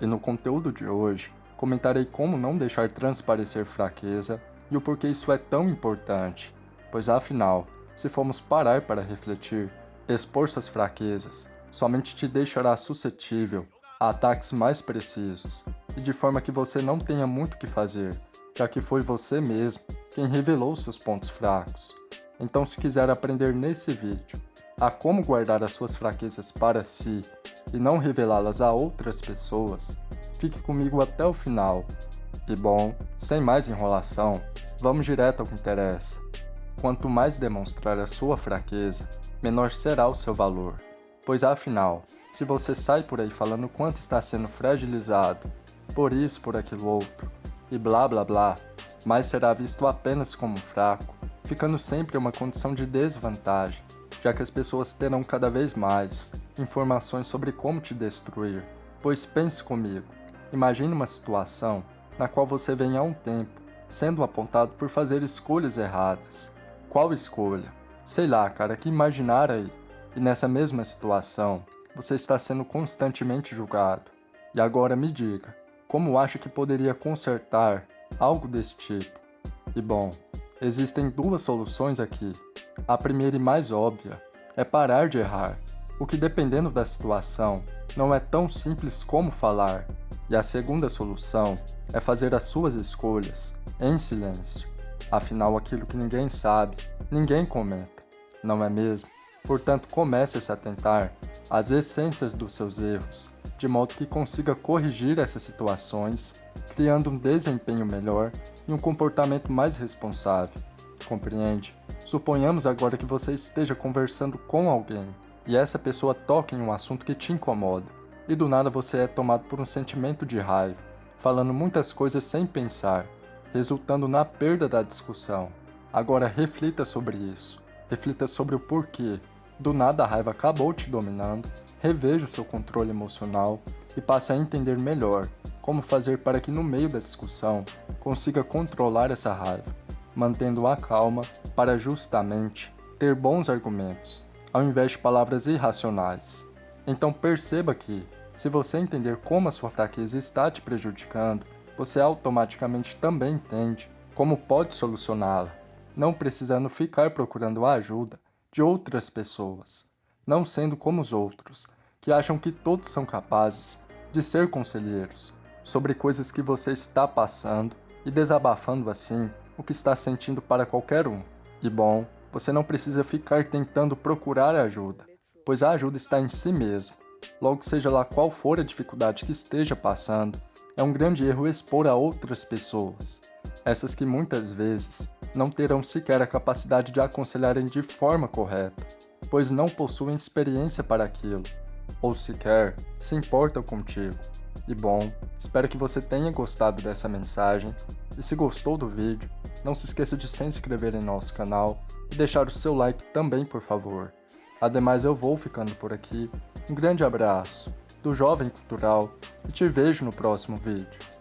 e no conteúdo de hoje comentarei como não deixar transparecer fraqueza e o porquê isso é tão importante, pois afinal, se formos parar para refletir, expor suas fraquezas somente te deixará suscetível a ataques mais precisos e de forma que você não tenha muito que fazer, já que foi você mesmo quem revelou seus pontos fracos. Então se quiser aprender nesse vídeo a como guardar as suas fraquezas para si e não revelá-las a outras pessoas, fique comigo até o final. E bom, sem mais enrolação, vamos direto ao que interessa. Quanto mais demonstrar a sua fraqueza, menor será o seu valor. Pois afinal, se você sai por aí falando quanto está sendo fragilizado, por isso, por aquilo outro, e blá blá blá, mais será visto apenas como fraco, ficando sempre em uma condição de desvantagem, já que as pessoas terão cada vez mais informações sobre como te destruir. Pois pense comigo, imagine uma situação na qual você vem há um tempo sendo apontado por fazer escolhas erradas. Qual escolha? Sei lá, cara, que imaginar aí. E nessa mesma situação, você está sendo constantemente julgado. E agora me diga, como acha que poderia consertar algo desse tipo? E bom, existem duas soluções aqui. A primeira e mais óbvia é parar de errar, o que dependendo da situação, não é tão simples como falar. E a segunda solução é fazer as suas escolhas em silêncio. Afinal, aquilo que ninguém sabe, ninguém comenta, não é mesmo? Portanto, comece a se atentar às essências dos seus erros, de modo que consiga corrigir essas situações, criando um desempenho melhor e um comportamento mais responsável. Compreende? Suponhamos agora que você esteja conversando com alguém e essa pessoa toca em um assunto que te incomoda, e do nada você é tomado por um sentimento de raiva, falando muitas coisas sem pensar, resultando na perda da discussão. Agora reflita sobre isso, reflita sobre o porquê. Do nada a raiva acabou te dominando, reveja o seu controle emocional e passe a entender melhor como fazer para que no meio da discussão consiga controlar essa raiva, mantendo a calma para justamente ter bons argumentos, ao invés de palavras irracionais. Então perceba que, se você entender como a sua fraqueza está te prejudicando, você automaticamente também entende como pode solucioná-la, não precisando ficar procurando a ajuda de outras pessoas, não sendo como os outros, que acham que todos são capazes de ser conselheiros sobre coisas que você está passando e desabafando assim o que está sentindo para qualquer um. E bom, você não precisa ficar tentando procurar ajuda, pois a ajuda está em si mesmo. Logo seja lá qual for a dificuldade que esteja passando, é um grande erro expor a outras pessoas, essas que muitas vezes não terão sequer a capacidade de aconselharem de forma correta, pois não possuem experiência para aquilo, ou sequer se importam contigo. E bom, espero que você tenha gostado dessa mensagem, e se gostou do vídeo, não se esqueça de se inscrever em nosso canal e deixar o seu like também por favor. Ademais eu vou ficando por aqui, um grande abraço, do Jovem Cultural e te vejo no próximo vídeo.